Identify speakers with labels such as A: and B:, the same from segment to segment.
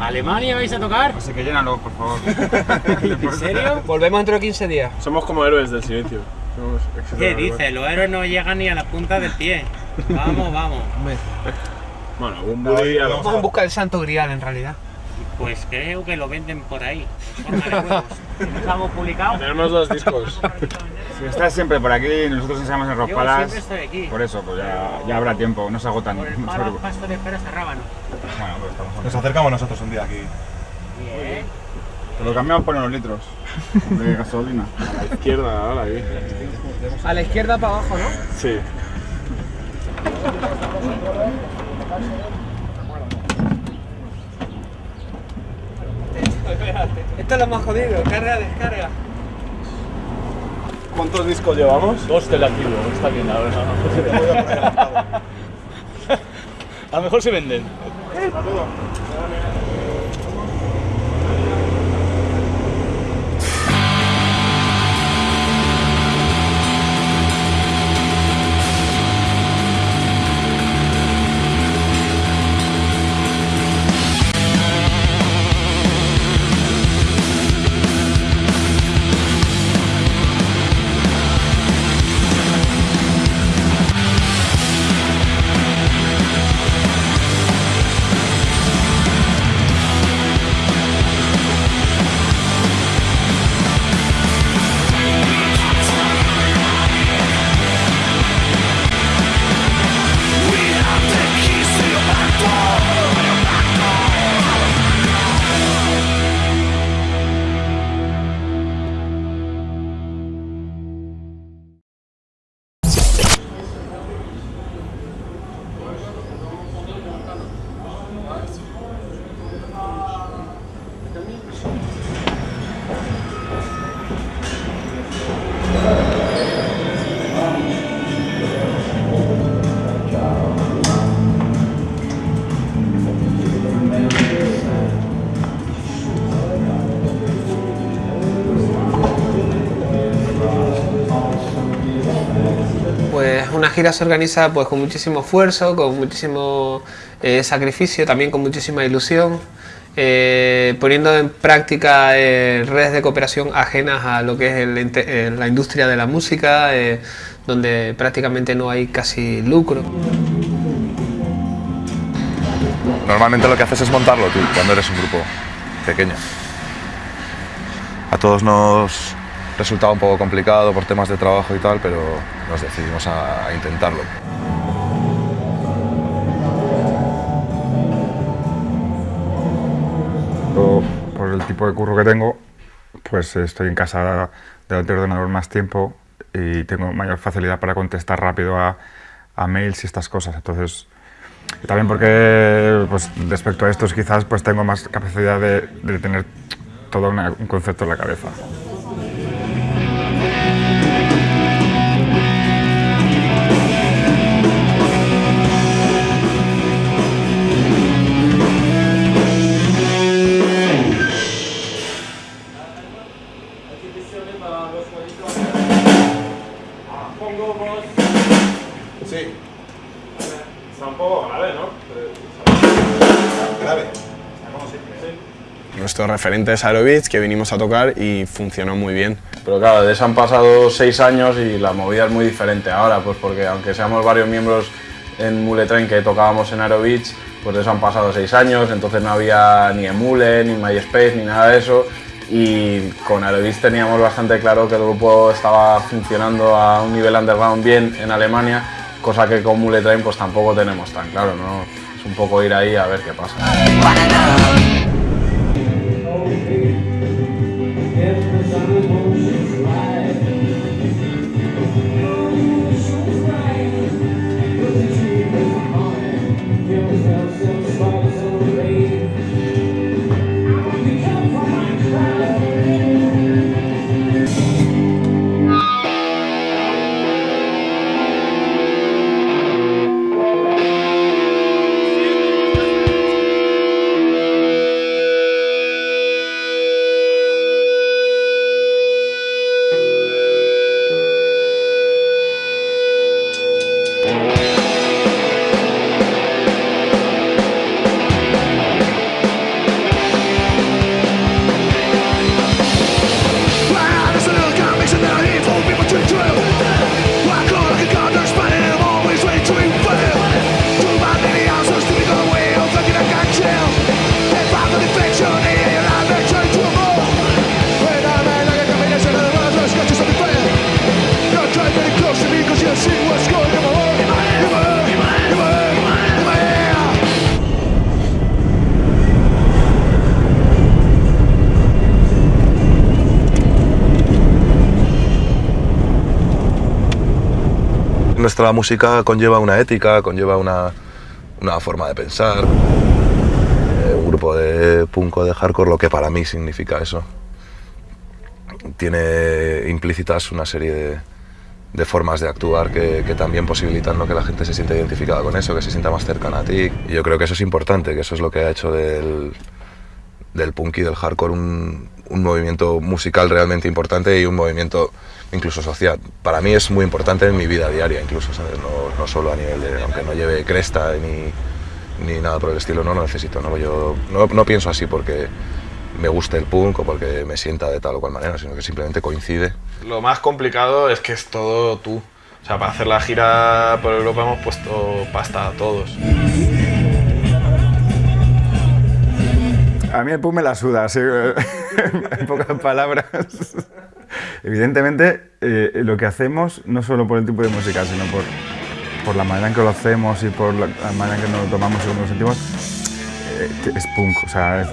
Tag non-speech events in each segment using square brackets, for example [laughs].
A: ¿Alemania vais a tocar?
B: Así que llénalo, por favor. [laughs]
A: ¿En serio?
C: Volvemos dentro de 15 días.
D: Somos como héroes del silencio. Somos
A: ¿Qué dices? Los héroes no llegan ni a la punta del pie. Vamos, vamos.
D: Bueno, lo
C: Vamos en busca del santo grial en realidad.
A: Pues creo que lo venden por ahí. en forma de huevos. ¿Nos hemos publicado?
D: Tenemos dos discos.
B: Si estás siempre por aquí, nosotros ensayamos en Palace.
A: siempre estoy aquí.
B: Por eso, pues ya, ya habrá tiempo, no se agotan.
A: Por el palo pasto de peras a rábano.
B: Bueno, pues estamos
E: Nos acercamos nosotros un día aquí.
A: Bien.
B: Te lo cambiamos por unos litros de gasolina.
D: A la izquierda, ahora ahí.
C: A la izquierda para abajo, ¿no?
D: Sí.
C: Esto es lo más jodido, carga, descarga.
D: ¿Cuántos discos llevamos?
F: Dos del activo, está bien ahora. [laughs] A lo mejor se venden.
C: Pues gira se organiza pues con muchísimo esfuerzo, con muchísimo eh, sacrificio, también con muchísima ilusión, eh, poniendo en práctica eh, redes de cooperación ajenas a lo que es la industria de la música, donde prácticamente no hay casi lucro.
E: Normalmente lo que haces es montarlo tú cuando eres un grupo pequeño. A todos nos resultaba un poco complicado por temas de trabajo y tal, pero nos decidimos a, intentarlo.
B: Por el tipo de curro que tengo, pues estoy en casa delante del ordenador más tiempo y tengo mayor facilidad para contestar rápido a, a mails y estas cosas. Entonces, también porque pues, respecto a estos quizás pues tengo más capacidad de, de tener todo una- un concepto en la cabeza.
G: Nuestro referente es Aerobeats, que vinimos a tocar y funcionó muy bien. Pero claro, de eso han pasado seis años y la movida es muy diferente ahora, pues porque aunque seamos varios miembros en Mule Train que tocábamos en Aerobeats, pues de eso han pasado seis años, entonces no había ni Emule, ni MySpace, ni nada de eso. Y con Aerobeats teníamos bastante claro que el grupo estaba funcionando a un nivel underground bien en Alemania, cosa que con Mule Train pues tampoco tenemos tan claro, ¿no? Es un poco ir ahí a ver qué pasa.
E: Nuestra música conlleva una ética, conlleva una, una forma de pensar. Eh, un grupo de punk o de hardcore, lo que para mí significa eso. Tiene implícitas una serie de, de formas de actuar que, que, también posibilitan ¿no? que la gente se sienta identificada con eso, que se sienta más cercana a ti. Y yo creo que eso es importante, que eso es lo que ha hecho del, del punk y del hardcore un, un movimiento musical realmente importante y un movimiento incluso social. Para mí es muy importante en mi vida diaria, incluso, no solo a nivel de, aunque no lleve cresta ni, ni nada por el estilo, no lo necesito. ¿no? Yo no, no pienso así porque me guste el punk o porque me sienta de tal o cual manera, sino que simplemente coincide.
D: Lo más complicado es que es todo tú. O sea, para hacer la gira por Europa hemos puesto pasta a todos.
B: A mí el punk me la suda, así, [laughs] en pocas palabras. Evidentemente, eh, lo que hacemos, no solo por el tipo de música, sino por, por la manera en que lo hacemos y por la, manera en que nos lo tomamos y cómo nos sentimos, eh, es punk. O sea,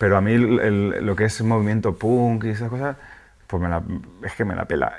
B: pero a mí el, el, lo que es movimiento punk y esas cosas, pues me la, es que me la pela.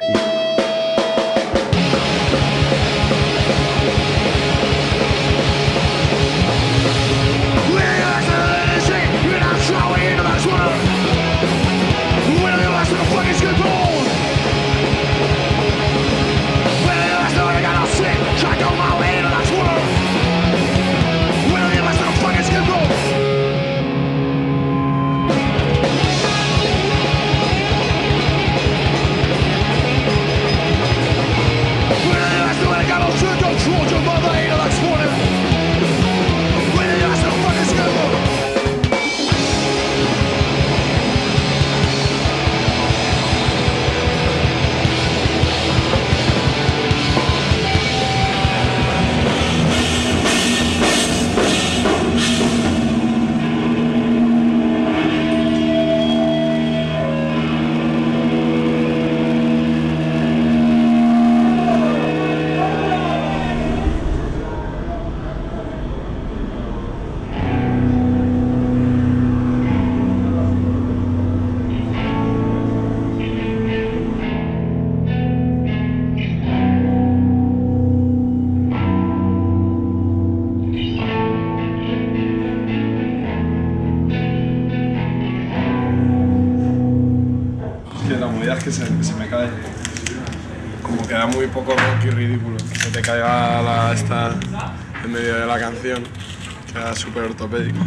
D: Súper ortopédico.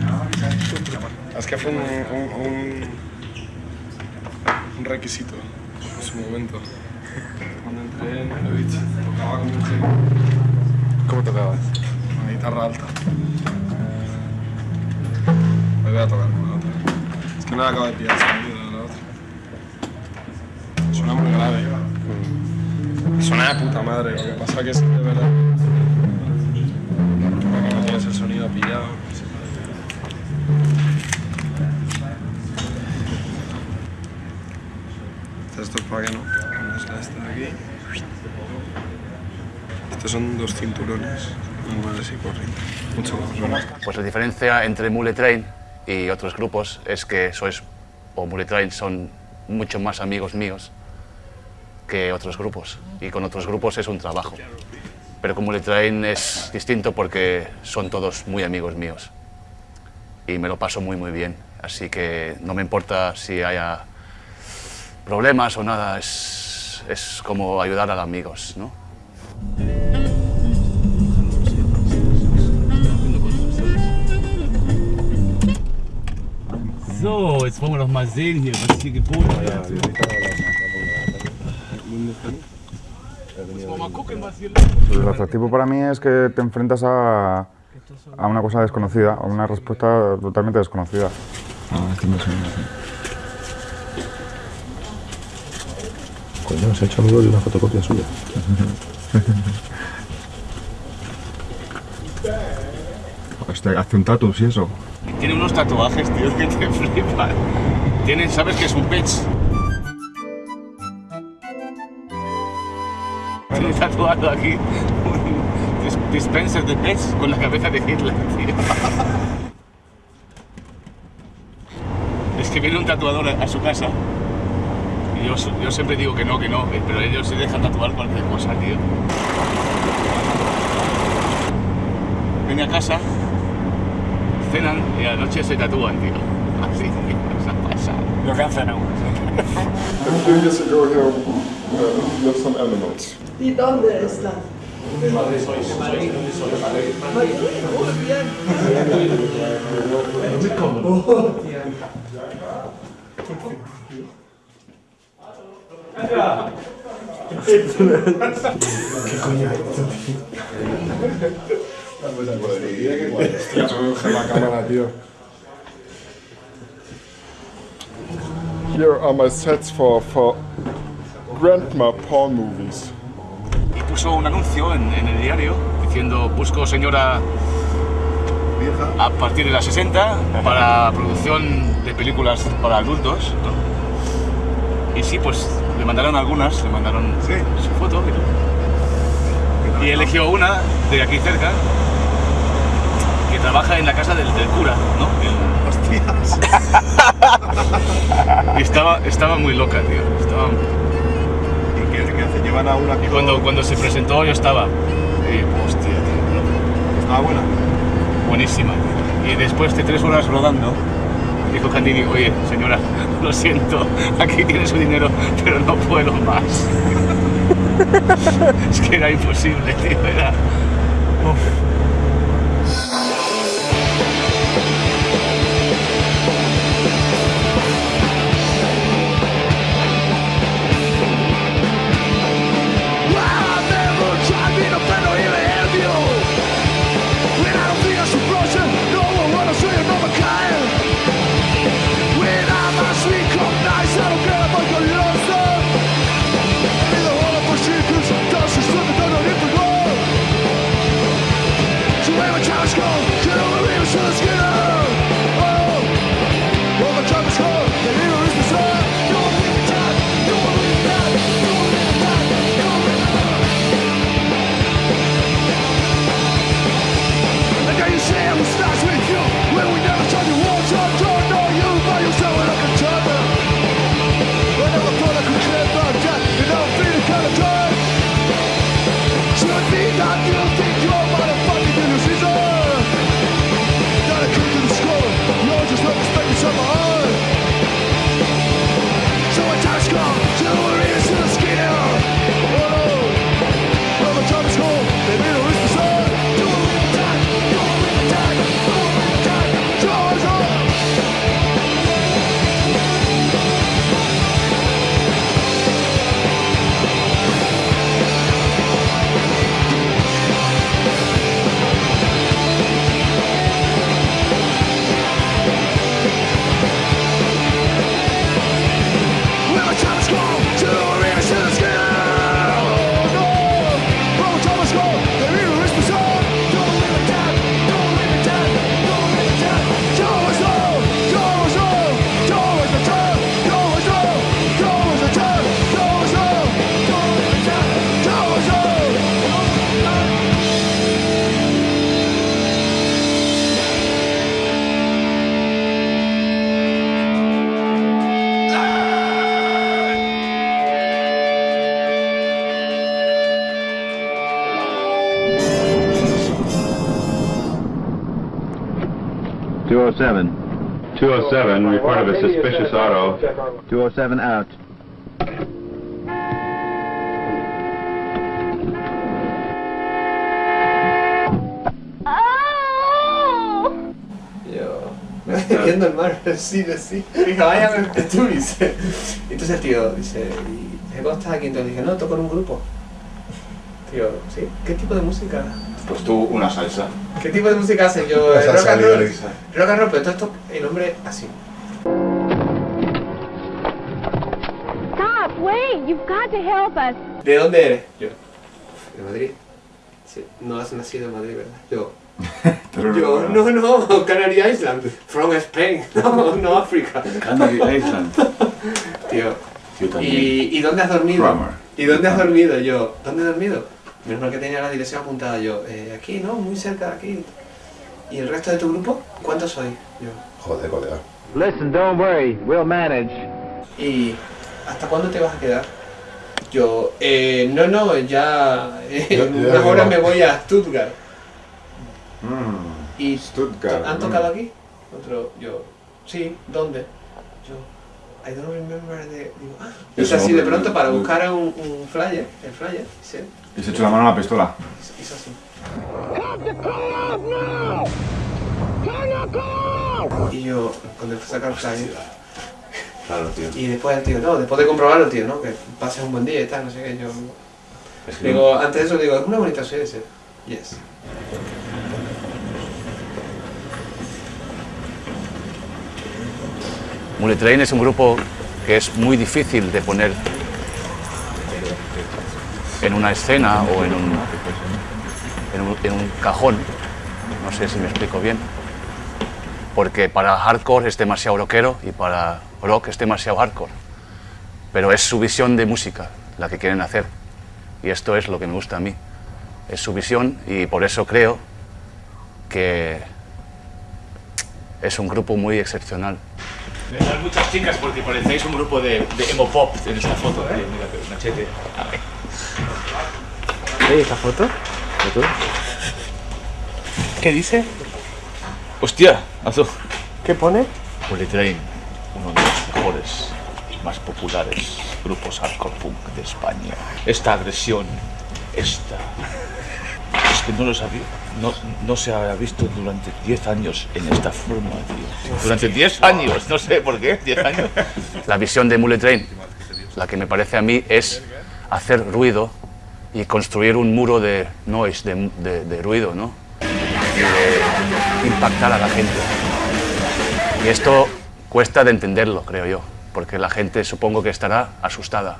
D: Es que fue un, un, requisito en su momento. Cuando entré en Melovich tocaba como un genio.
E: ¿Cómo tocabas?
D: Una guitarra alta. Me voy a tocar con la otra. Es que no la acabo de pillar sonido la otra. Suena muy grave. Suena de puta madre, lo que pasa que es de verdad. No tienes el sonido pillado. Estos son dos cinturones normales y corrientes. Mucho más.
H: Pues la diferencia entre Mule Train y otros grupos es que sois, o Mule Train son mucho más amigos míos que otros grupos. Y con otros grupos es un trabajo. Pero con Mule Train es distinto porque son todos muy amigos míos. Y me lo paso muy, muy bien. Así que no me importa si haya problemas o nada, es, es como ayudar a los amigos, ¿no?
I: So, jetzt wollen wir doch mal sehen hier, was hier geboten wird. Mal gucken, was hier
B: El atractivo para mí es que te enfrentas a, a una cosa desconocida, a una respuesta totalmente desconocida.
E: Ah, este me suena. Coño, se ha hecho amigo de una fotocopia suya. [laughs]
B: Este, hace un tatu, sí, eso.
F: Tiene unos tatuajes, tío, que te flipan. Tienen, ¿sabes qué es un pitch? Tiene tatuado aquí un dis- dispenser de pets con la cabeza de Hitler, tío. Es que viene un tatuador a su casa
J: Yo, yo siempre digo que no, que no, pero ellos se dejan tatuar cualquier cosa, tío. Viene a casa, cenan y a la noche se tatúan, tío. Así, esa pasada.
K: Lo que
L: some animals.
F: ¿Y dónde están? Madrid. Muy bien.
L: La cámara, tío. Here are my sets for, for grandma porn movies.
J: Y puso un anuncio en, en el diario diciendo busco señora a partir de las 60 para producción de películas para adultos. ¿no? Y sí, pues le mandaron algunas, le mandaron su foto y eligió una de aquí cerca que trabaja en la casa del, del cura, ¿no?
E: Hostias. [laughs]
J: Y estaba, estaba muy loca, tío. Estaba...
E: ¿Y qué, qué hace? Llevan a una
J: Y cuando, cuando se presentó yo estaba... eh, hostia, tío.
E: Estaba buena.
J: Buenísima. Y después de tres horas rodando, dijo Candini, oye, señora, [laughs] lo siento, aquí tiene su dinero, pero no puedo más. [laughs] es que era imposible, tío. [laughs] Era...
M: Two oh seven. 207, reported a suspicious auto. 207 out.
C: Yo [laughs] me estoy viendo el mar, [laughs] sí, sí. Dije, vaya, tú, dice. Entonces el tío dice, ¿y cómo estás aquí? Entonces dije, no, toco en un grupo. [laughs] Tío, ¿sí? ¿Qué tipo de música?
E: Pues tú, una salsa.
C: ¿Qué tipo de música hacen? Yo, rock
E: salsa
C: and roll. Rock and roll, pero todo esto, el hombre así.
N: Stop, wait, you've got to help us.
C: ¿De dónde eres? Yo, de Madrid. Sí, no has nacido en Madrid, ¿verdad? Yo, [laughs] yo, no, no, Canary Island, from Spain, [laughs] no, no África.
J: Canary Island. [laughs]
C: Tío,
J: Yo también.
C: ¿y, ¿y dónde has dormido? ¿Y dónde has dormido? Yo, ¿dónde he dormido? Menos mal que tenía la dirección apuntada yo, eh, aquí, ¿no? Muy cerca de aquí. ¿Y el resto de tu grupo? ¿Cuántos sois? Yo.
E: Joder, colega.
M: Listen, don't worry, we'll manage.
C: Y ¿hasta cuándo te vas a quedar? Yo, eh, no, no, ya en
B: ya
C: unas
B: me
C: horas
B: va.
C: me voy a Stuttgart.
B: Mm,
C: ¿Y
B: Stuttgart.
C: han
B: mm.
C: tocado aquí? Otro, yo, sí, ¿dónde? Yo, I don't remember the... Digo, ah, es así de pronto para buscar un, un flyer, el flyer, sí,
B: Y se echó la mano a la pistola.
C: hizo así. Y yo, cuando fui a sacar el flyer,
O: Claro, tío.
C: y después el tío, no, después de comprobarlo, tío, ¿no? Que pases un buen día y tal, no sé qué, yo...
O: Es que
C: Digo, antes de eso digo, es una bonita ciudad, dice, yes.
H: Mullet Train es un grupo que es muy difícil de poner en una escena o en un, en un, cajón. No sé si me explico bien. Porque para hardcore es demasiado rockero y para rock es demasiado hardcore. Pero es su visión de música la que quieren hacer. Y esto es lo que me gusta a mí. Es su visión y por eso creo que es un grupo muy excepcional.
F: Muchas chicas porque parecéis un grupo de, de emo pop en esta foto, ¿eh? Mira, machete.
C: ¿Veis esta foto? ¿Qué dice?
F: Hostia, Azu.
C: ¿Qué pone?
F: Bullet Train, uno de los mejores y más populares grupos hardcore punk de España. Esta agresión, esta... Es que no lo sabía. No, no se había visto durante 10 años en esta forma, tío. Durante 10 años, no sé por qué, 10 años.
H: La visión de Mullet Train, la que me parece a mí, es hacer ruido y construir un muro de noise, de, de- de ruido, ¿no? Y de impactar a la gente. Y esto cuesta de entenderlo, creo yo, porque la gente supongo que estará asustada.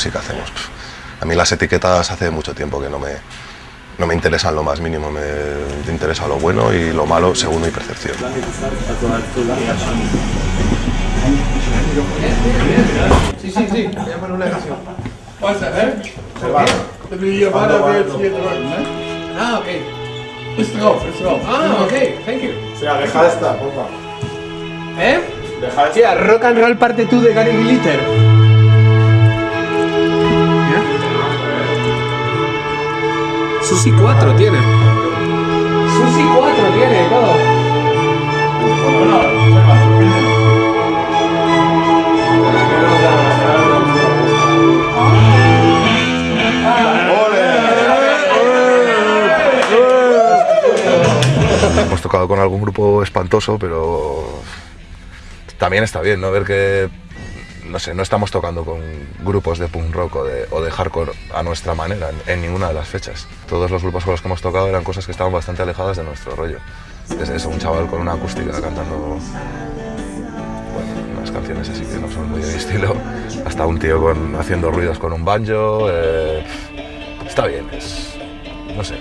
E: Música hacemos? A mí las etiquetas hace mucho tiempo que no me, no me interesan lo más mínimo, me interesa lo bueno y lo malo según mi percepción.
C: Sí, sí, sí, voy a poner una canción.
P: That, eh?
C: The video
P: para ver si
C: Ah, ok.
P: Ist drauf, ist drauf.
C: Ah, ok, thank you.
Q: O sea, deja esta, porfa.
C: ¿Eh?
Q: Deja esta.
C: Tía, rock and roll parte 2 de Gary Glitter. Susi 4 tiene. Susi 4 tiene, todo.
E: Hemos tocado con algún grupo espantoso, pero también está bien, ¿no? Ver que, no sé, no estamos tocando con grupos de punk rock o de, hardcore a nuestra manera en, en ninguna de las fechas. Todos los grupos con los que hemos tocado eran cosas que estaban bastante alejadas de nuestro rollo. Desde eso, un chaval con una acústica cantando bueno, unas canciones así que no son muy de mi estilo, hasta un tío con, haciendo ruidos con un banjo. eh, está bien, es, no sé.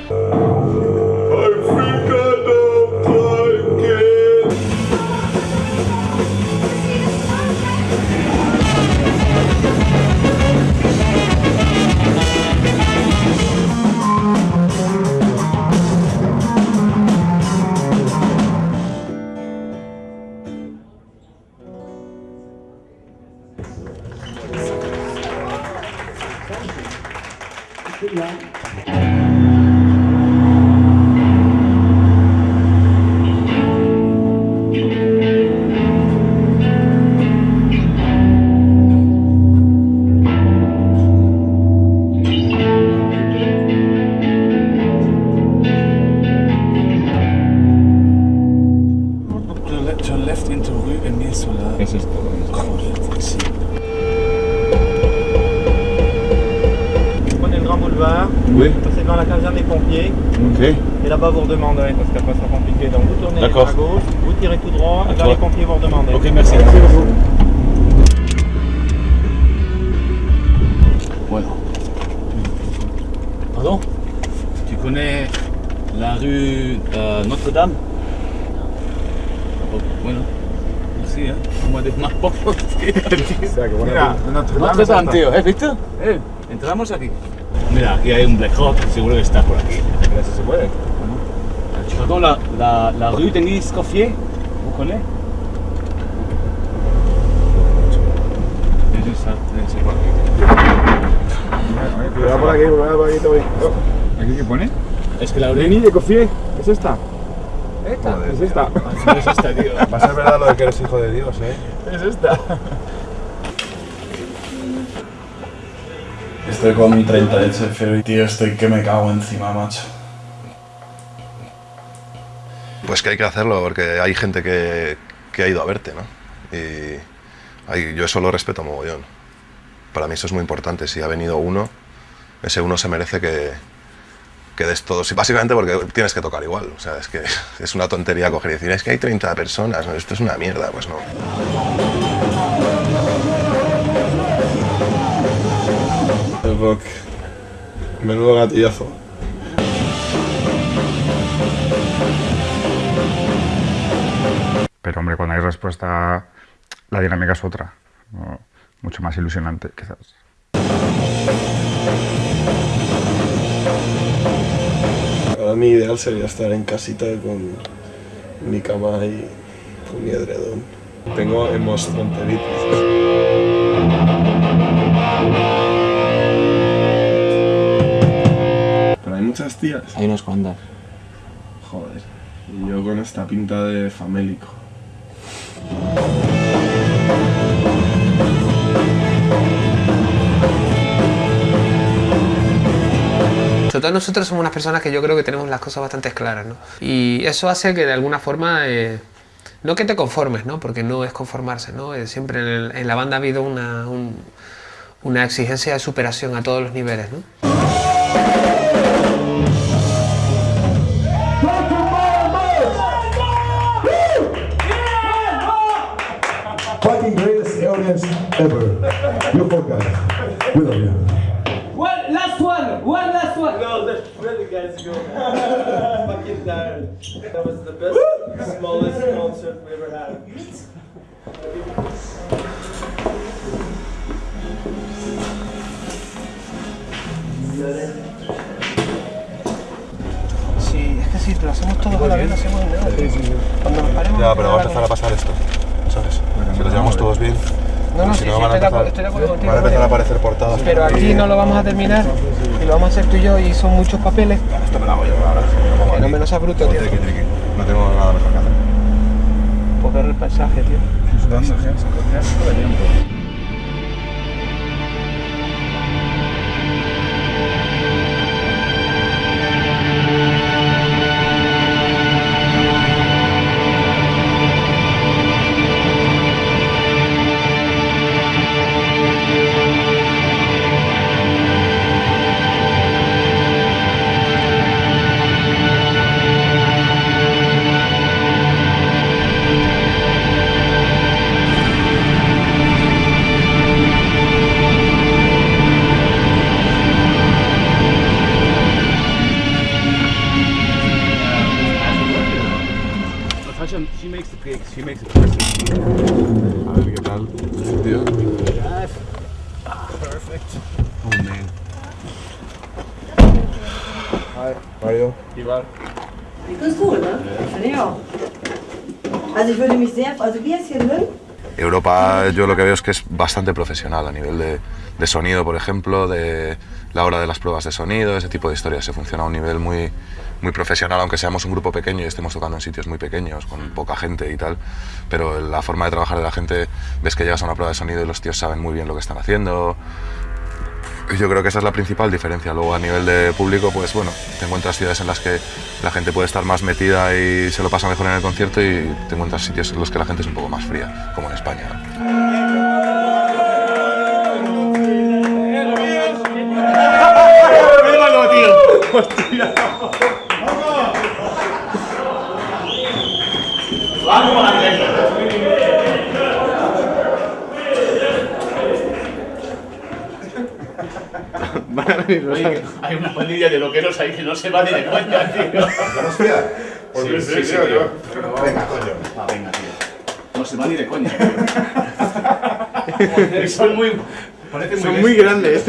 F: Oui.
Q: C'est dans la caserne des pompiers.
F: Ok.
Q: Et là-bas, vous redemanderez parce qu'après, ça sera compliqué. Donc, vous tournez à gauche, vous tirez tout droit, et vers les pompiers, vous redemandez.
F: Ok, merci. Merci beaucoup. Bueno. Pardon? Tu connais la rue euh, Notre-Dame? Bueno. Sí, ¿eh? Como de más poco, tío.
B: Mira, Notre-Dame
F: Notre-Dame, tío. ¿Has visto? Eh, entramos aquí. Mira, aquí hay un Black Hawk, seguro que está por aquí.
B: Mira si se puede.
F: Pardon, la, la, la rue Denis Coffier, vous connaissez.
B: Cuidado por aquí, cuidado por aquí, Toby. ¿Aquí qué pone?
F: Es que la
B: Denis de Coffier, es esta.
F: ¿Esta?
B: Es esta.
F: Es esta, tío.
E: Va a ser verdad lo de que eres hijo de Dios, ¿eh?
B: Es esta.
D: Estoy con mi 30 de HFero y tío, estoy que me cago encima, macho.
E: Pues que hay que hacerlo porque hay gente que, que ha ido a verte, ¿no? Y yo eso lo respeto mogollón. Para mí eso es muy importante. Si ha venido uno, ese uno se merece que, que des todo. Sí, básicamente porque tienes que tocar igual. O sea, es que [laughs] es una tontería coger y decir, es que hay 30 personas, ¿no? esto es una mierda. Pues no.
D: Rock. Menudo gatillazo.
B: Pero hombre, cuando hay respuesta, la dinámica es otra. ¿no? Mucho más ilusionante, quizás.
D: Ahora mi ideal sería estar en casita con mi cama y con mi edredón. Tengo hemostronteritis. Muchas tías.
C: Hay unas cuantas.
D: Joder. Y yo con esta pinta de famélico.
C: Sobre todo nosotros somos unas personas que yo creo que tenemos las cosas bastante claras, ¿no? Y eso hace que de alguna forma, eh, no que te conformes, ¿no? Porque no es conformarse, ¿no? Eh, siempre en, el- en la banda ha habido una, un- una exigencia de superación a todos los niveles, ¿no?
R: Love you.
S: One last one, one last one. No, that's really guys go. [laughs] Fucking tired. That was the best, smallest concert we ever had.
C: Sí, es que si lo hacemos todo con la vida, hacemos nada. Cuando nos paremos...
E: Ya, pero va a empezar a pasar esto, ¿sabes? Si los llevamos todos bien,
C: No, no,
E: si
C: sí,
E: no
C: sí,
E: van a
C: estoy de acuerdo-
E: empezar,
C: estoy de acuerdo contigo,
E: van a empezar a
C: Mario.
E: aparecer portadas.
C: Pero aquí no lo vamos a terminar y lo vamos a hacer tú y yo y son muchos papeles.
E: Esto me lo hago yo ahora.
C: Que no me lo seas bruto, tío.
E: Triqui, triqui. No tengo nada mejor que hacer.
C: Pues ver el paisaje, tío.
F: Natasha,
E: Yo lo que veo es que es bastante profesional a nivel de, de sonido, por ejemplo, de la hora de las pruebas de sonido, ese tipo de historias. Se funciona a un nivel muy, muy profesional, aunque seamos un grupo pequeño y estemos tocando en sitios muy pequeños, con poca gente y tal. Pero la forma de trabajar de la gente, ves que llegas a una prueba de sonido y los tíos saben muy bien lo que están haciendo. Yo creo que esa es la principal diferencia. Luego a nivel de público, pues bueno, te encuentras ciudades en las que la gente puede estar más metida y se lo pasa mejor en el concierto y te encuentras sitios en los que la gente es un poco más fría, como en España.
S: Hostia.
F: Oye, hay una pandilla de loqueros ahí que no se va ni de coña, [laughs] tío.
L: Hostia. Pues
F: Sí,
L: sí,
F: sí, sí,
L: tío,
F: tío.
L: yo-
F: Pero
L: Venga, coño.
F: Ah, venga, tío. No se va ni de coña. [laughs] tío. Son muy.
S: Son muy grandes.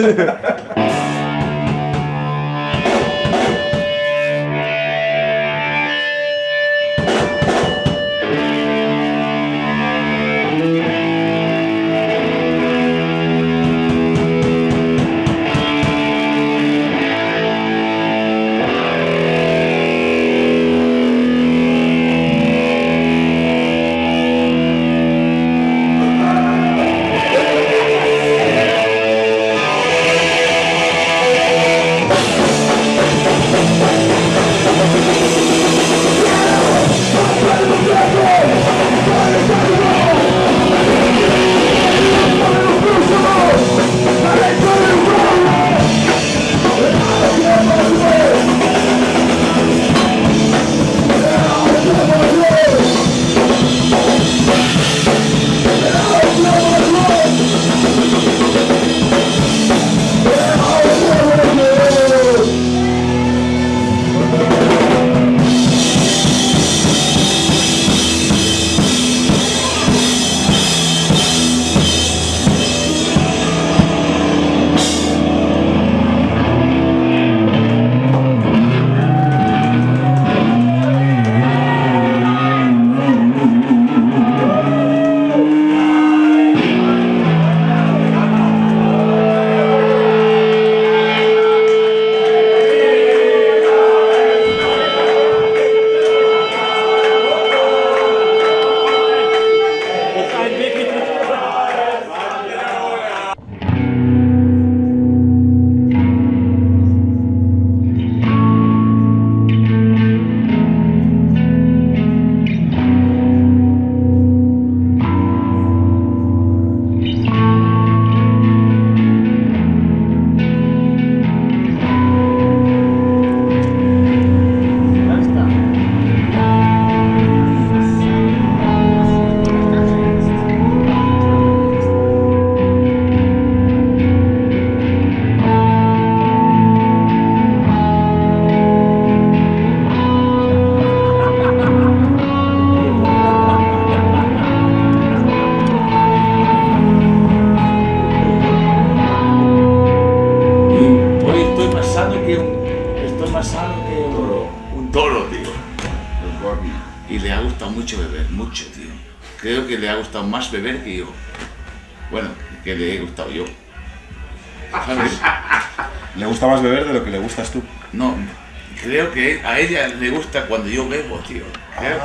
F: Cuando yo bebo, tío. Creo.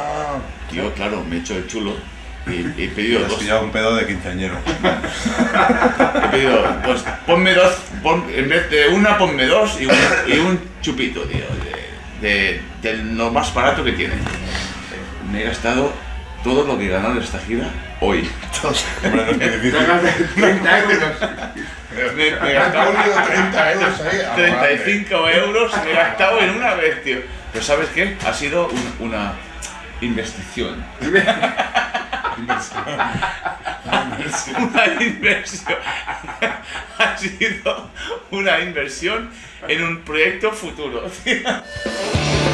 F: Yo, claro, me he hecho el chulo y he pedido
E: Te has
F: dos.
E: pillado un pedo de quinceañero.
F: He pedido, pues ponme dos, pon- en vez de una, ponme dos y un, y un chupito, tío, de, de- de lo más barato que tiene. Me he gastado todo lo que he ganado en esta gira hoy.
E: Hombre, no es muy difícil.
F: 30 euros. Me, me he gastado
L: 30 euros ahí, ah,
F: 35 euros me he gastado en una vez, tío. Pero ¿sabes qué? Ha sido un- una investigación. [laughs] una inversión. [laughs] ha sido una inversión en un proyecto futuro. [laughs]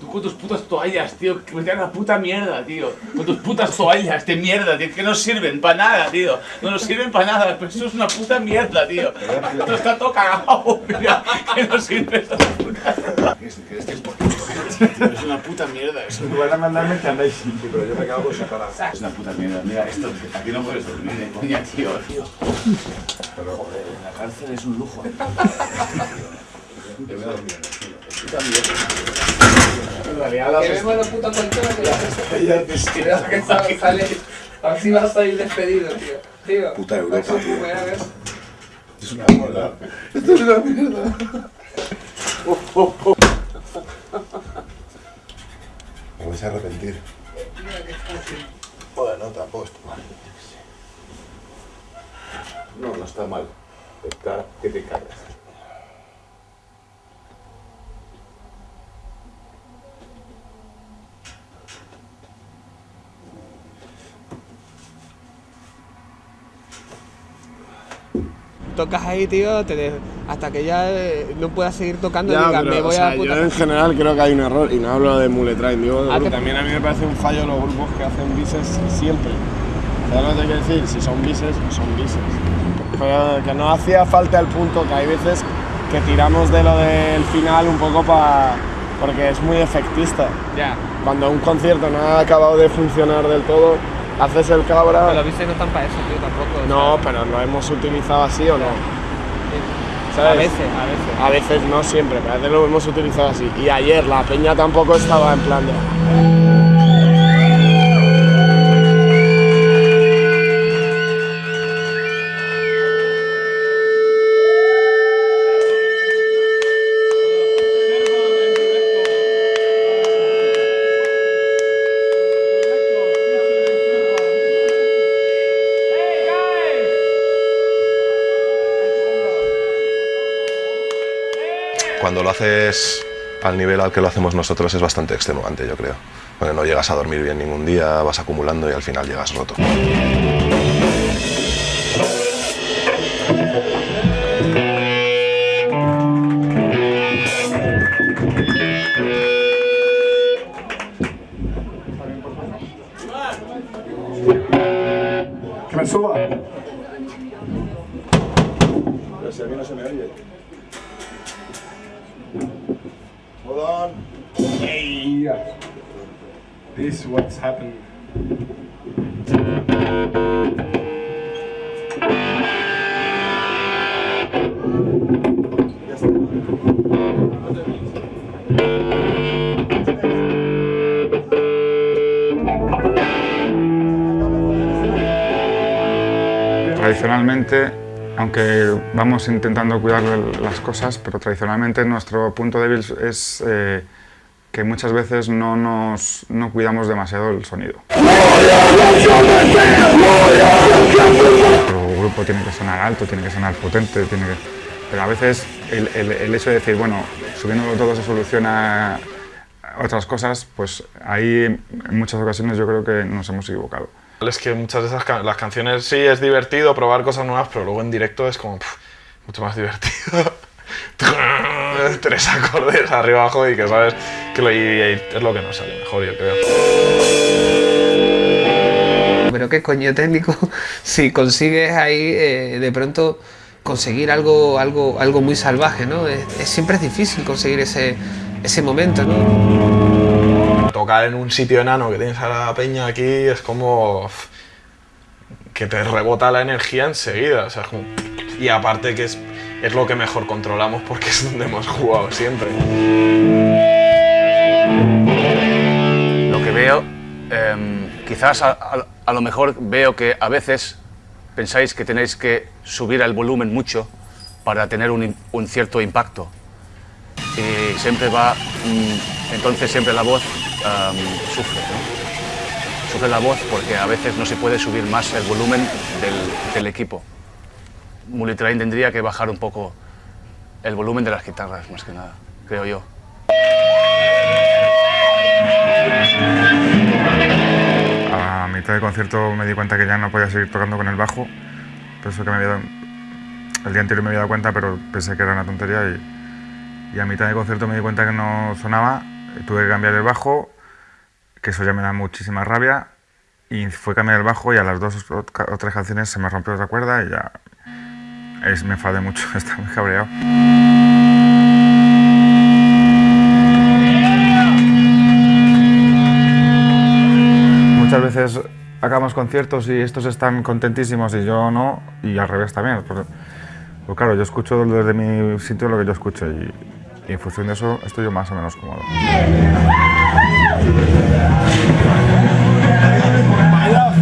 T: Tú con tus putas
F: toallas, tío, que me tiran la puta mierda, tío. Con tus putas toallas de mierda, tío, que no sirven para nada, tío. No nos sirven para nada, pero eso es una puta mierda, tío. Esto está todo cagado, [laughs] mira, que no sirve esta es por una puta mierda eso.
Q: Tú vas a mandarme que andáis sin
E: pero yo me quedo con separado.
F: Es una puta mierda, mira, esto, aquí no puedes dormir, eh, coña, tío. Pero joder, en la cárcel es un lujo. Yo voy a dormir en el suelo. Puta mierda. En realidad la
C: Que vemos la puta colchona que Mira que sale, sale. Así vas a ir despedido, tío. Tío.
E: Puta Europa, tío.
C: a ver.
E: Es una mierda. Esto es una mierda. Me vais [laughs] a arrepentir. Joder, no, tampoco está mal.
F: No, no está mal. Está que te cagas.
C: Tocas ahí, tío, te hasta que ya eh, no puedas seguir tocando y
D: Ya, pero,
C: me voy
D: o sea,
C: a la puta
D: yo en
C: casa".
D: general creo que hay un error y no hablo de Muletrain, digo de
C: Ah, que-
D: También a mí me parece un fallo los grupos que hacen bises siempre. ¿Sabes lo que te quiero decir? Si son bises, son bises. Pero que no hacía falta el punto, que hay veces que tiramos de lo del final un poco para... porque es muy efectista.
C: Ya.
D: Cuando un concierto no ha acabado de funcionar del todo, haces el cabra...
C: Pero los bises no están para eso, tío, tampoco. o
D: No,
C: sea,
D: pero lo hemos utilizado así o no.
C: A
D: ¿Sabes?
C: veces, a veces.
D: A veces no siempre, pero a veces lo hemos utilizado así. Y ayer la peña tampoco estaba en plan de.
E: Al nivel al que lo hacemos nosotros es bastante extenuante, yo creo. Porque no llegas a dormir bien ningún día, vas acumulando y al final llegas roto.
B: Vamos intentando cuidar las cosas, pero tradicionalmente nuestro punto débil es eh, que muchas veces no, nos, no cuidamos demasiado el sonido. Nuestro grupo tiene que sonar alto, tiene que sonar potente, tiene que... pero a veces el, el- el hecho de decir, bueno, subiéndolo todo se soluciona otras cosas, pues ahí en muchas ocasiones yo creo que nos hemos equivocado.
U: Es que muchas de esas las canciones sí es divertido probar cosas nuevas, pero luego en directo es como mucho más divertido. [laughs] Tres acordes arriba abajo y que sabes que lo, y- y es lo que nos sale mejor, yo creo.
C: Pero qué coño técnico, [laughs] si consigues ahí eh, de pronto conseguir algo, algo, algo muy salvaje, ¿no? Es, es- siempre es difícil conseguir ese, ese momento, ¿no?
U: Tocar en un sitio enano que tienes a la peña aquí es como que te rebota la energía enseguida. Y aparte que es, es lo que mejor controlamos porque es donde hemos jugado siempre.
H: Lo que veo, em, quizás a, a- lo mejor veo que a veces pensáis que tenéis que subir el volumen mucho para tener un, un cierto impacto. Y siempre va, mm, entonces siempre la voz sufre. ¿no? Sufre la voz porque a veces no se puede subir más el volumen del, del equipo. Mulitrain tendría que bajar un poco el volumen de las guitarras, más que nada, creo yo.
B: A mitad de concierto me di cuenta que ya no podía seguir tocando con el bajo. Eso que me el día anterior me había dado cuenta, pero pensé que era una tontería. Y, y a mitad de concierto me di cuenta que no sonaba. Tuve que cambiar el bajo que eso ya me da muchísima rabia. Y fue cambiar el bajo y a las dos o tres canciones se me rompió otra cuerda y ya es, me enfadé mucho, [laughs] estaba muy cabreado. Muchas veces acabamos conciertos y estos están contentísimos y yo no, y al revés también. Pues, pues claro, yo escucho desde mi sitio lo que yo escucho y, y en función de eso estoy yo más o menos cómodo.
T: Vaya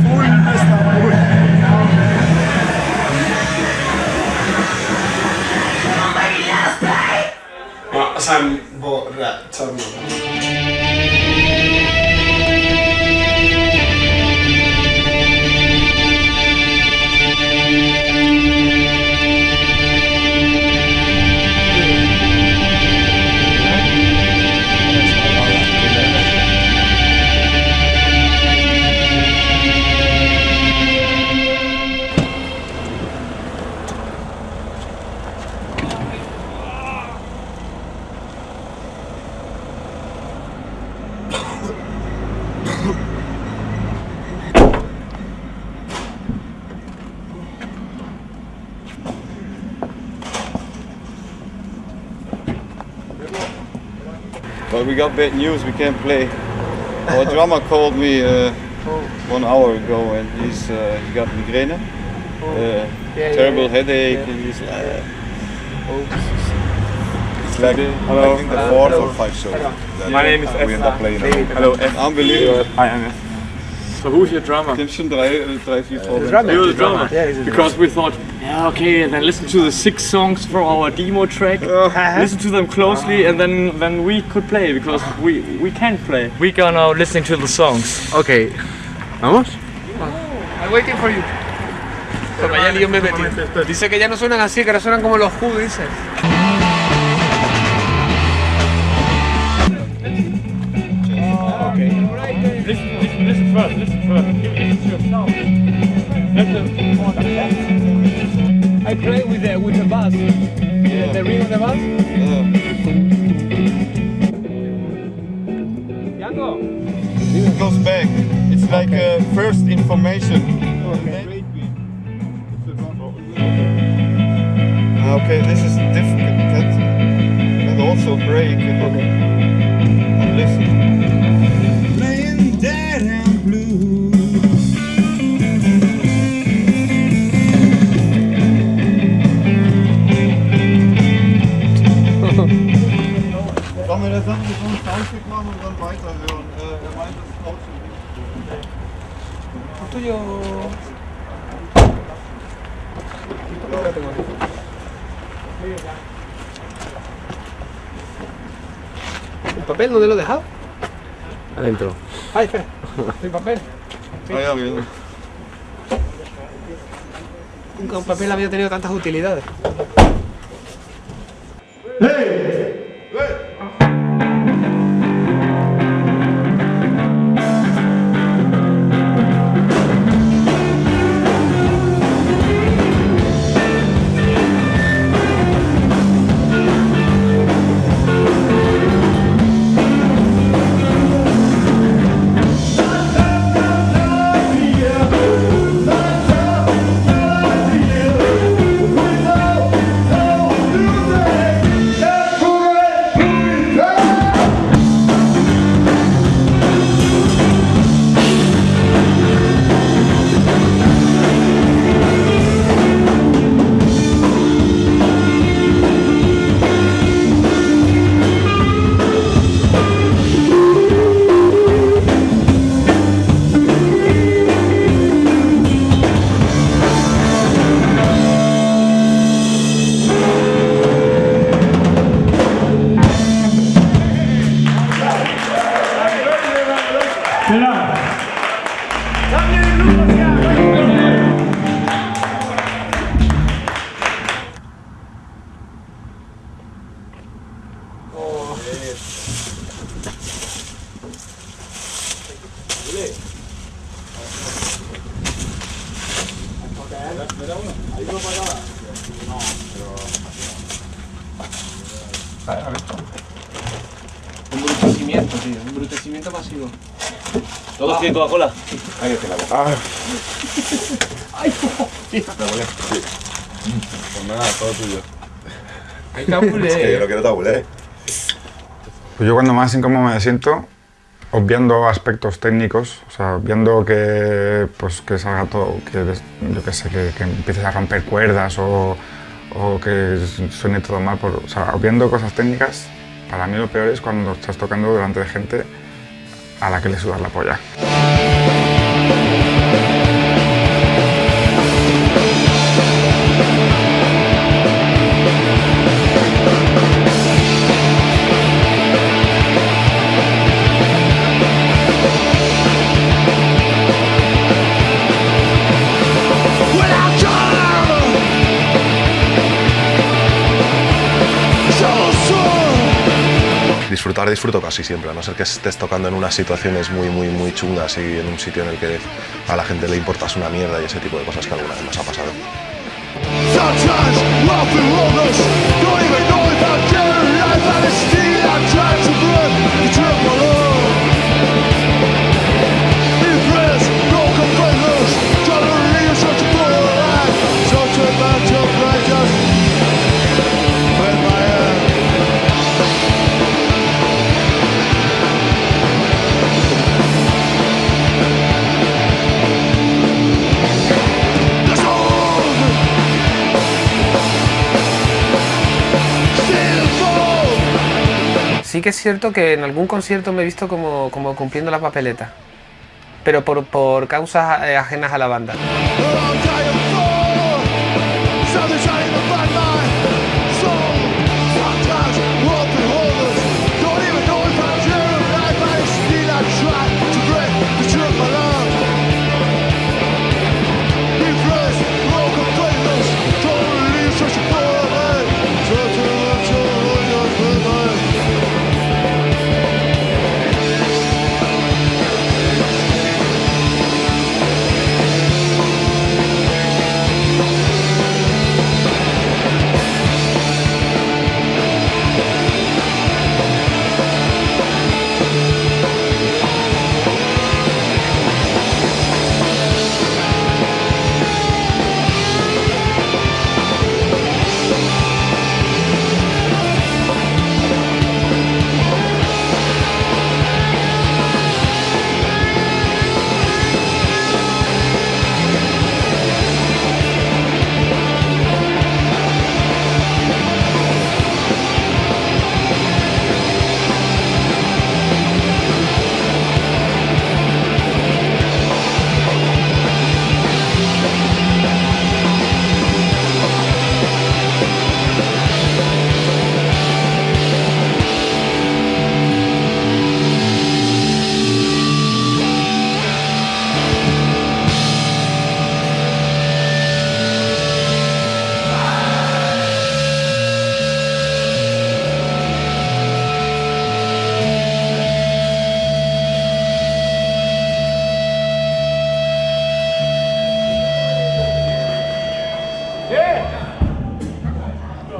V: got bad news, we can't play. Our [laughs] drummer called me uh, one hour ago and he's uh, he got migraine, uh,
T: yeah,
V: terrible
T: yeah.
V: headache,
T: Yeah.
V: and he's uh,
T: Oops.
V: it's like
T: Hello.
V: I think the fourth
T: Hello.
V: or fifth show.
T: My name is
V: we end up playing. Hello,
T: Esther.
V: unbelievable.
T: Hi, Anne.
V: So who's your drummer? Ich schon drei, drei, vier
T: The drummer.
W: You're the drummer.
T: Yeah, he's
W: because
T: drummer.
W: we thought, yeah, okay, then listen to the six songs from our demo track. Uh-huh. Listen to them closely, and then then we could play because we we can play. We gonna listening to the songs. Okay, vamos.
C: Oh, I'm waiting for you. Toma, ya lío me metí. Dice que ya no suenan así, que ahora suenan como los Who, dice.
W: Listen, listen, listen first. Listen first. Listen to your sound. I play with the with the bass. The, the ring of the bass.
V: It goes back. It's like uh, first information. Ah, Okay, this is difficult. That and also break. Okay. Listen. Sollen wir das dann mit so einem Soundcheck machen und dann weiterhören? Äh, er meint, das ist auch schon richtig.
C: tuyo. ¿El papel dónde lo he dejado?
W: Adentro.
C: Ay, espera. [laughs] ¿El papel?
V: Ah.
C: Nunca un papel había tenido tantas utilidades.
F: Coca-Cola?
J: Ahí está la boca.
F: Ah.
E: Ay, [laughs]
J: Pues nada, todo tuyo.
E: Hay tabule.
J: Es que yo no quiero tabule.
B: Pues yo cuando más incómodo me siento, obviando aspectos técnicos, o sea, obviando que, pues, que salga todo, que yo qué sé, que, que empieces a romper cuerdas o, o que suene todo mal, por, o sea, obviando cosas técnicas, para mí lo peor es cuando estás tocando delante de gente a la que le sudas la polla.
J: Disfruto casi siempre, a no ser que estés tocando en unas situaciones muy, muy, muy chungas y en un sitio en el que a la gente le importas una mierda y ese tipo de cosas que alguna vez nos ha pasado.
C: Sí que es cierto que en algún concierto me he visto como, como cumpliendo la papeleta, pero por, por causas eh, ajenas a la banda.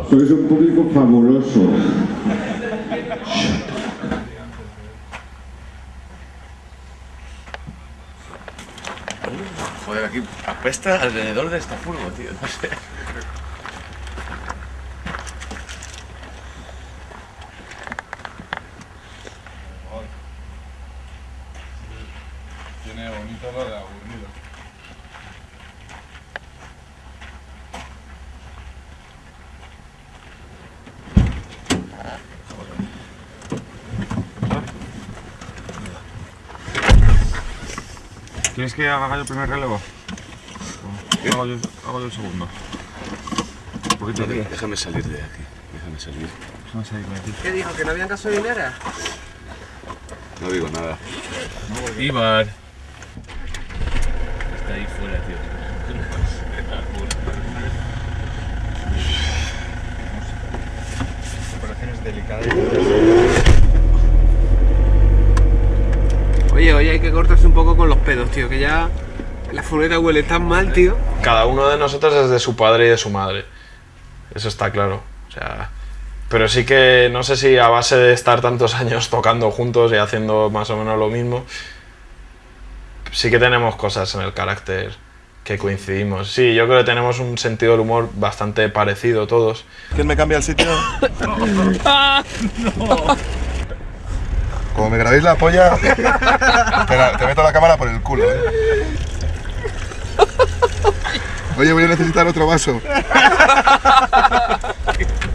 M: Sois un público fabuloso.
F: Joder, aquí apesta alrededor de esta furgo, tío. No sé.
J: Tiene bonito lo de aburrido.
B: ¿Quieres que haga yo el primer relevo? O Hago yo, hago yo el segundo. Un poquito
F: No,
B: aquí.
F: déjame salir de aquí. Déjame salir.
B: Déjame salir de aquí.
C: ¿Qué dijo? ¿Que no había gasolinera?
F: No digo nada.
V: Ibar. Está ahí fuera, tío.
B: Operaciones delicadas.
C: Cortarse un poco con los pedos, tío, que ya la furgoneta huele tan mal, tío.
U: Cada uno de nosotros es de su padre y de su madre. Eso está claro. O sea, pero sí que no sé si a base de estar tantos años [laughs] tocando juntos y haciendo más o menos lo mismo, sí que tenemos cosas en el carácter que coincidimos. Sí, yo creo que tenemos un sentido del humor bastante parecido todos.
X: ¿Quién me cambia el sitio? [laughs]
F: Ah,
X: Como me grabéis la polla, [laughs] te, te meto la cámara por el culo. ¿eh? Oye, voy a necesitar otro vaso. [laughs]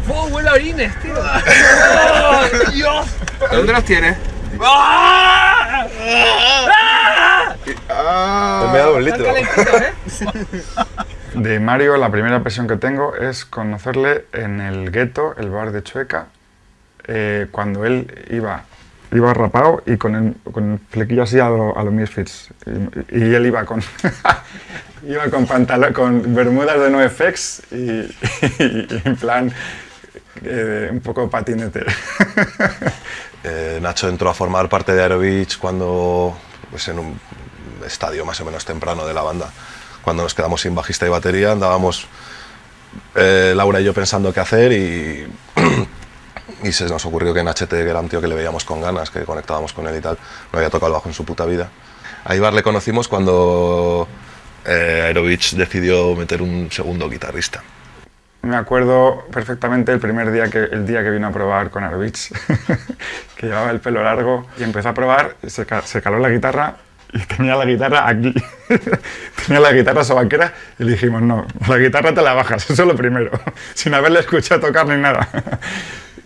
C: ¡Oh, huele a orines, tío! ¡Oh, Dios! ¿Dónde los tienes? ¡Ah!
X: me he dado un litro. [laughs]
B: De Mario, la primera impresión que tengo es conocerle en el gueto, el bar de Chueca, eh, cuando él iba, iba rapado y con el, con el flequillo así a lo, a lo Misfits. Y, y él iba con, [laughs] iba con, pantalón, con bermudas de NoFX y, [laughs] y en plan eh, un poco patinete. [laughs]
X: Eh, Nacho entró a formar parte de Aerobeach cuando, pues en un estadio más o menos temprano de la banda. Cuando nos quedamos sin bajista y batería, andábamos eh, Laura y yo pensando qué hacer y, [clears throat] y se nos ocurrió que en HT, que era un tío que le veíamos con ganas, que conectábamos con él y tal, no había tocado el bajo en su puta vida. A Ibar le conocimos cuando eh, Aerobeach decidió meter un segundo guitarrista.
B: Me acuerdo perfectamente el primer día que, el día que vino a probar con Aerobeach, [laughs] que llevaba el pelo largo y empezó a probar, se, se caló la guitarra y tenía la guitarra aquí. [laughs] tenía la guitarra sobaquera y le dijimos, no, la guitarra te la bajas, [laughs] eso es lo primero, sin haberle escuchado tocar ni nada.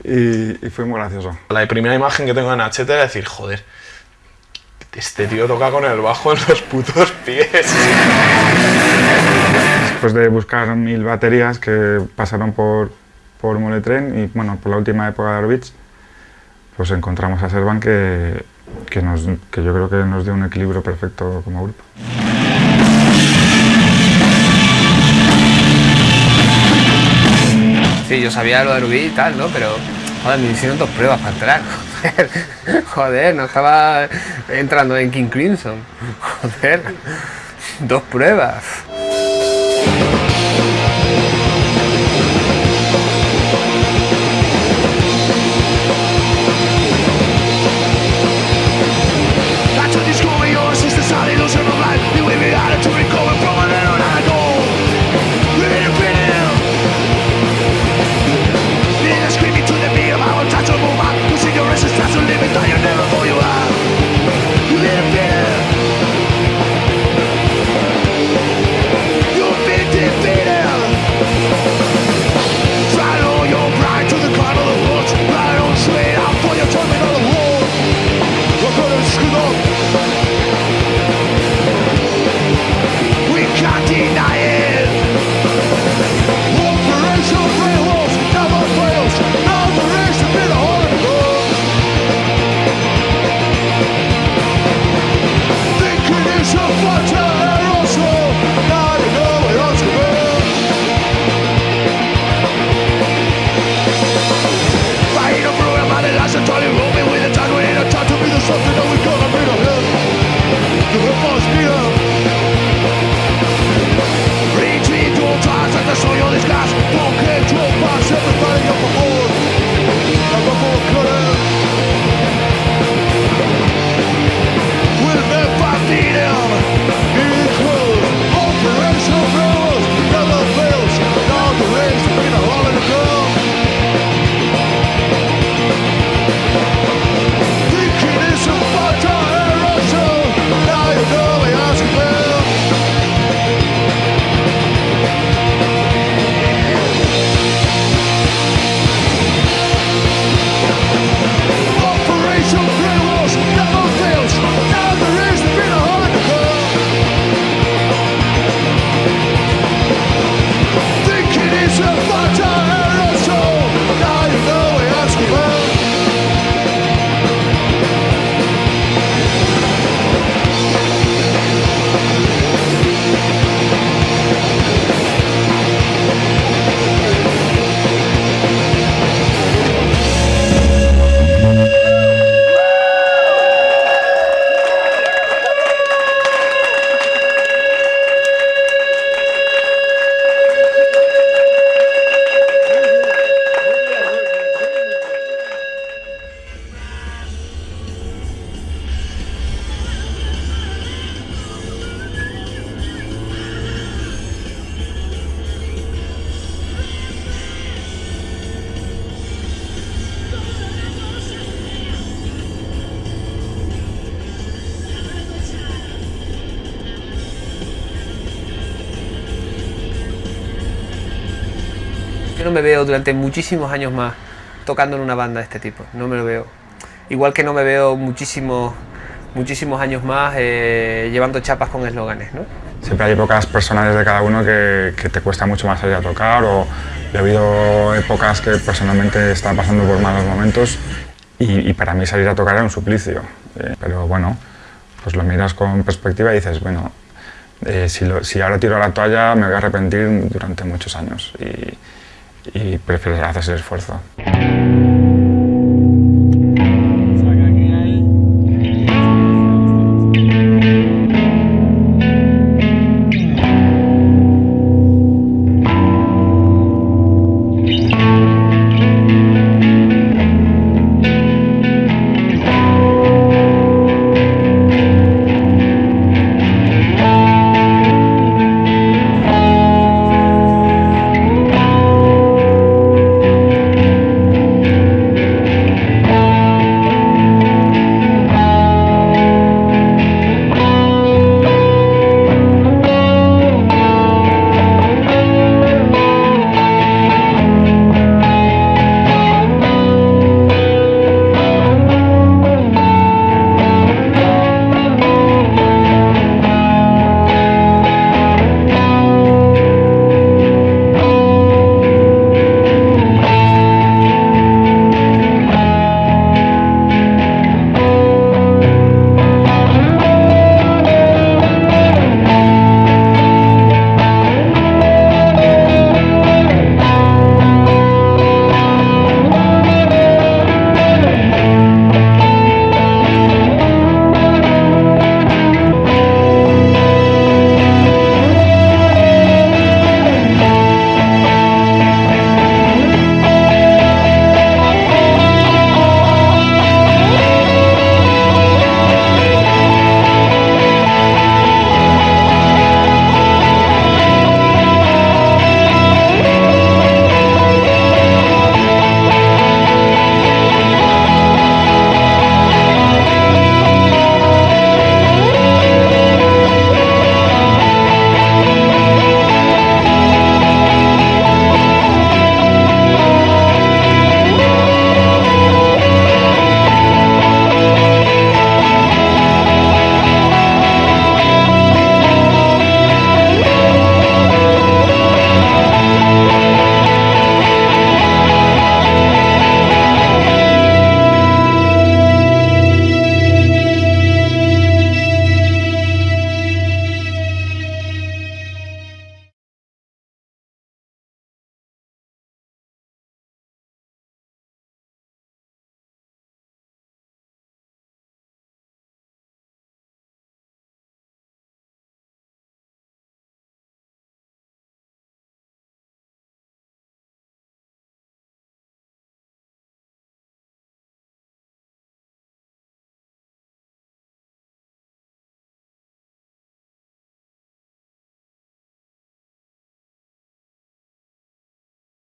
B: Y, y fue muy gracioso.
U: La primera imagen que tengo en Nachete era decir, joder, este tío toca con el bajo en los putos pies.
B: Después de buscar mil baterías que pasaron por, por Muletren y bueno, por la última época de Aerobeach, pues encontramos a Servan que, que, nos, que yo creo que nos dio un equilibrio perfecto como grupo.
C: Sí, yo sabía lo de Rubí y tal, ¿no? Pero, joder, me hicieron dos pruebas para entrar. Joder, [laughs] joder, no estaba entrando en King Crimson. Joder, dos pruebas.
Y: something that we gotta be the hip. The
C: hip durante muchísimos años más tocando en una banda de este tipo, no me lo veo. Igual que no me veo muchísimos, muchísimos años más eh, llevando chapas con eslóganes, ¿no?
B: Siempre hay épocas personales de cada uno que, que te cuesta mucho más salir a tocar o he habido épocas que personalmente estaba pasando por malos momentos y, y para mí salir a tocar era un suplicio. Eh, pero bueno, pues lo miras con perspectiva y dices, bueno, eh, si, lo- si ahora tiro la toalla me voy a arrepentir durante muchos años y, y prefieres hacer ese esfuerzo.